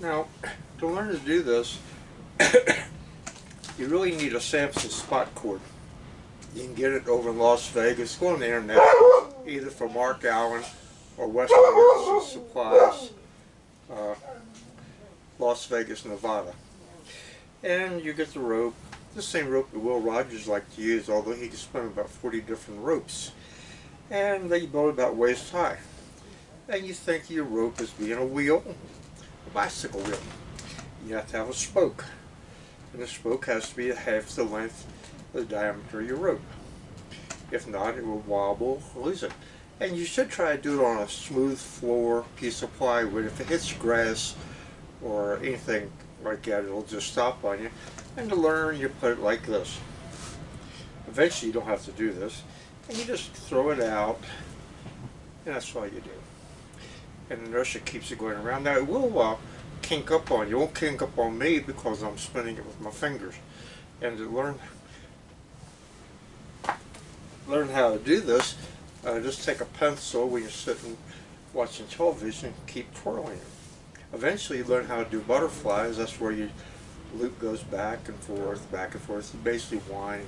Now, to learn to do this, you really need a Samson spot cord. You can get it over in Las Vegas. Go on the internet, either from Mark Allen or Western Supplies, uh, Las Vegas, Nevada. And you get the rope, the same rope that Will Rogers liked to use, although he could spin about 40 different ropes. And they build about waist high. And you think your rope is being a wheel, bicycle wheel. You have to have a spoke. And the spoke has to be half the length of the diameter of your rope. If not, it will wobble, lose it. And you should try to do it on a smooth floor piece of plywood. If it hits grass or anything like that, it'll just stop on you. And to learn, you put it like this. Eventually, you don't have to do this. And you just throw it out, and that's all you do. And inertia keeps it going around. Now, it will uh, kink up on you. It won't kink up on me because I'm spinning it with my fingers. And to learn learn how to do this, uh, just take a pencil when you're sitting watching television and keep twirling it. Eventually you learn how to do butterflies. That's where your loop goes back and forth, back and forth. You basically wind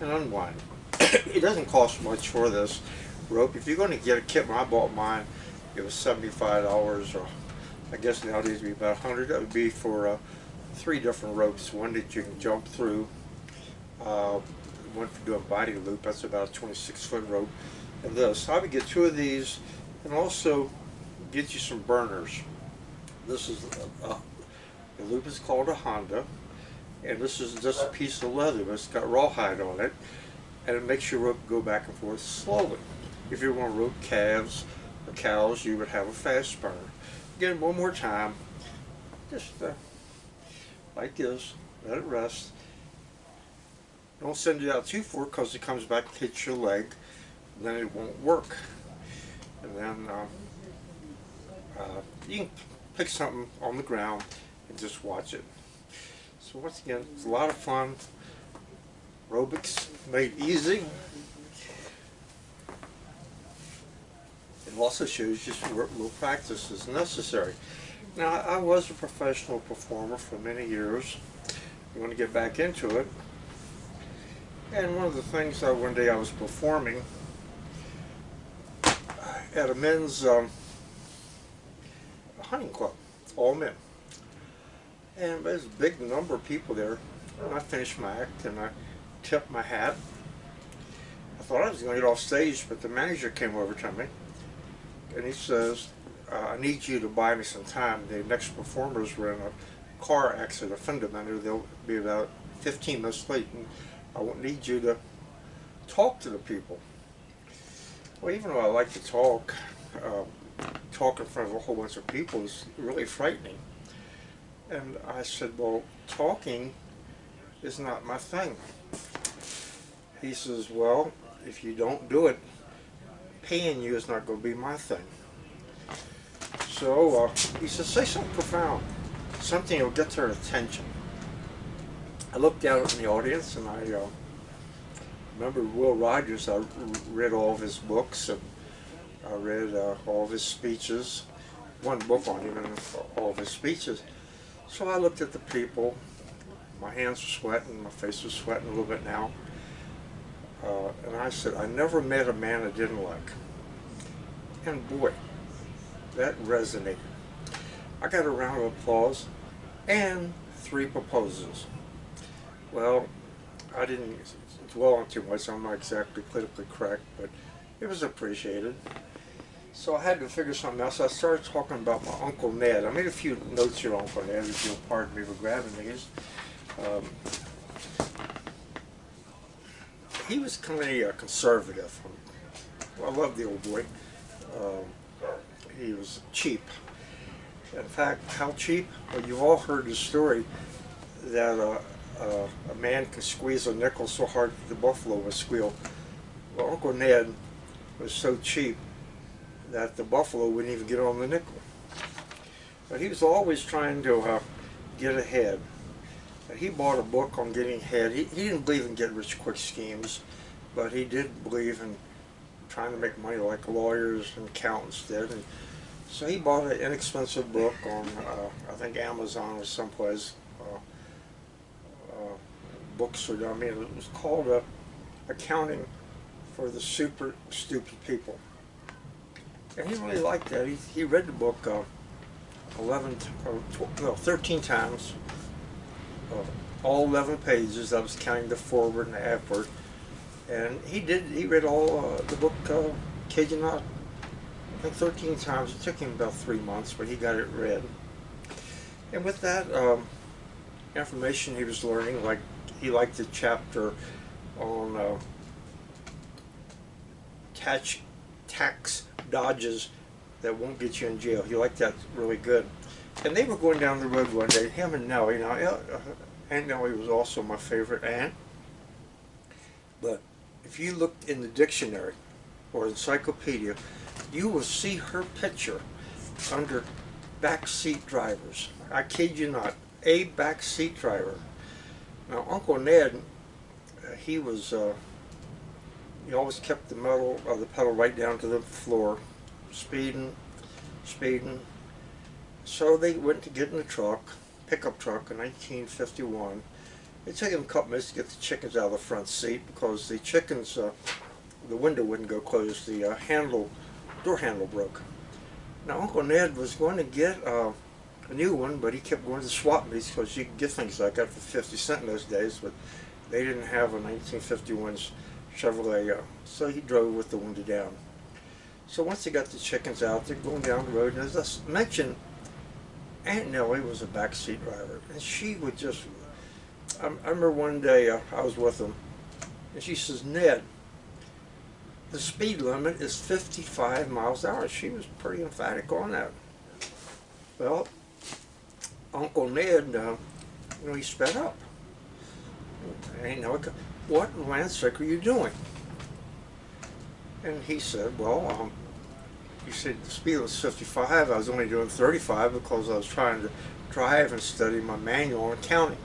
and unwind. it doesn't cost much for this rope. If you're going to get a kit, I bought mine, it was $75 or I guess nowadays it would be about 100 That would be for uh, three different ropes. One that you can jump through, uh, one for doing a body loop, that's about a 26 foot rope, and this. I would get two of these and also get you some burners. This is, a, a, the loop is called a Honda, and this is just a piece of leather, but it's got rawhide on it, and it makes your rope go back and forth slowly. If you want to rope calves cows, you would have a fast burner. Again, one more time, just uh, like this, let it rest. Don't send it out too far because it comes back and hits your leg, then it won't work. And then uh, uh, you can pick something on the ground and just watch it. So once again, it's a lot of fun. Aerobics made easy. Also shows you where little practice is necessary. Now, I was a professional performer for many years. I'm going to get back into it. And one of the things that one day I was performing at a men's um, hunting club, all men. And there's a big number of people there. And I finished my act and I tipped my hat. I thought I was going to get off stage, but the manager came over to me and he says, uh, I need you to buy me some time. The next performers were in a car accident, a fender bender. They'll be about 15 minutes late. And I will need you to talk to the people. Well, even though I like to talk, uh, talk in front of a whole bunch of people is really frightening. And I said, well, talking is not my thing. He says, well, if you don't do it, paying you is not going to be my thing. So uh, he says, say something profound, something that'll get their attention. I looked out in the audience and I uh, remember Will Rogers. I read all of his books and I read uh, all of his speeches. One book on him and all of his speeches. So I looked at the people. My hands were sweating. My face was sweating a little bit now. Uh, and I said, I never met a man I didn't like. And boy, that resonated. I got a round of applause and three proposals. Well, I didn't dwell on too much. I'm not exactly politically correct, but it was appreciated. So I had to figure something else. I started talking about my Uncle Ned. I made a few notes here on Uncle Ned, if you'll pardon me for grabbing these. Um, he was kind of a conservative. I love the old boy. Um, he was cheap. In fact, how cheap? Well, you've all heard the story that uh, uh, a man could squeeze a nickel so hard that the buffalo would squeal. Well, Uncle Ned was so cheap that the buffalo wouldn't even get on the nickel. But he was always trying to uh, get ahead. He bought a book on getting ahead. He, he didn't believe in get rich quick schemes, but he did believe in trying to make money like lawyers and accountants did. And So he bought an inexpensive book on, uh, I think Amazon or someplace. Uh, uh, books are, I mean, it was called uh, Accounting for the Super Stupid People. And he really liked that. He, he read the book uh, 11, t- or 12, no, 13 times. All 11 pages. I was counting the forward and the afterward. And he did, he read all uh, the book, uh, you not, I think 13 times. It took him about three months, but he got it read. And with that um, information he was learning, like he liked the chapter on uh, tax, tax dodges that won't get you in jail. He liked that really good. And they were going down the road one day, him and Nellie. Now, uh, Aunt Nellie was also my favorite aunt. But if you looked in the dictionary or encyclopedia, you will see her picture under backseat drivers. I kid you not, a backseat driver. Now, Uncle Ned, uh, he was, uh, he always kept the metal of the pedal right down to the floor, speeding, speeding. So they went to get in the truck, pickup truck in 1951. It took him a couple minutes to get the chickens out of the front seat because the chickens, uh, the window wouldn't go closed. The uh, handle, door handle broke. Now Uncle Ned was going to get uh, a new one, but he kept going to swap meets because you could get things like that for 50 cents in those days, but they didn't have a 1951 Chevrolet, uh, so he drove with the window down. So once they got the chickens out, they're going down the road, and as I mentioned, Aunt Nellie was a backseat driver, and she would just. I, I remember one day uh, I was with them, and she says, "Ned, the speed limit is 55 miles an hour." She was pretty emphatic on that. Well, Uncle Ned, uh, you know, he sped up. And know, what in land's sake are you doing? And he said, well, um, he said the speed was 55. I was only doing 35 because I was trying to drive and study my manual and counting.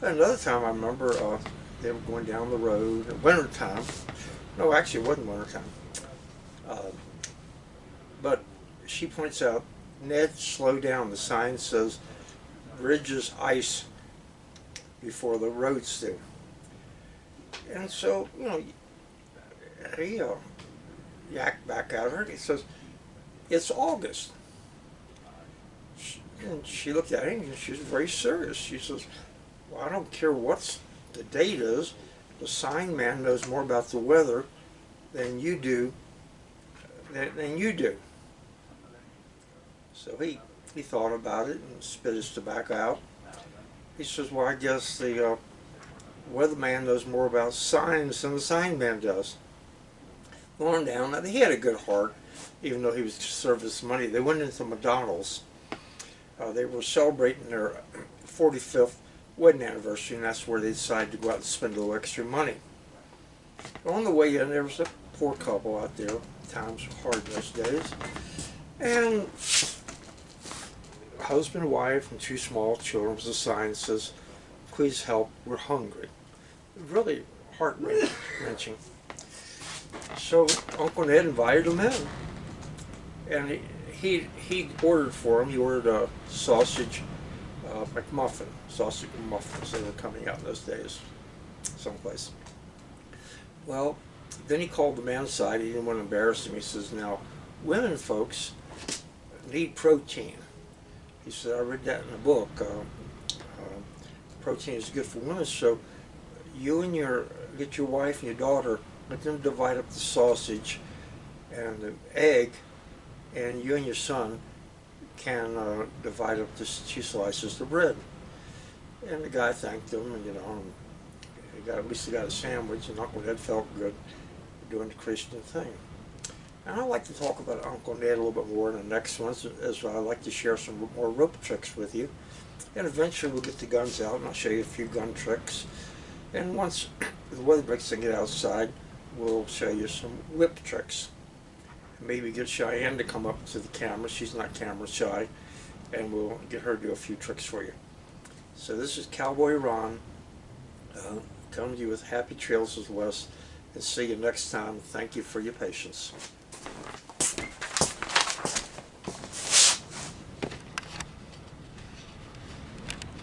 Another time I remember uh, they were going down the road in winter time. No, actually it wasn't winter time. Uh, but she points out, Ned, slow down. The sign says bridges ice before the roads do. And so, you know, he uh, yacked back at her. He says, "It's August." And she looked at him and she was very serious. She says, "Well, I don't care what the date is. The sign man knows more about the weather than you do. Than, than you do." So he he thought about it and spit his tobacco out. He says, "Well, I guess the uh, weatherman knows more about signs than the sign man does." Going down, now he had a good heart, even though he was served his money. They went into McDonald's. Uh, they were celebrating their 45th wedding anniversary, and that's where they decided to go out and spend a little extra money. On the way in, there was a poor couple out there. Times were hard those days. And husband, and wife, and two small children was a sign that says, please help, we're hungry. Really heart-wrenching. So Uncle Ned invited him in. And he, he, he ordered for him, he ordered a sausage uh, McMuffin, sausage McMuffins, they were coming out in those days, someplace. Well, then he called the man aside, he didn't want to embarrass him, he says, now, women folks need protein. He said, I read that in a book. Uh, uh, protein is good for women, so you and your, get your wife and your daughter, let them divide up the sausage and the egg, and you and your son can uh, divide up the two slices of bread. And the guy thanked him, and you know, he got at least he got a sandwich, and Uncle Ned felt good doing the Christian thing. And I'd like to talk about Uncle Ned a little bit more in the next ones, as I'd like to share some more rope tricks with you. And eventually we'll get the guns out, and I'll show you a few gun tricks. And once the weather breaks and get outside, we'll show you some whip tricks. Maybe get Cheyenne to come up to the camera. She's not camera shy. And we'll get her to do a few tricks for you. So this is Cowboy Ron uh, coming to you with happy trails of the West. And see you next time. Thank you for your patience.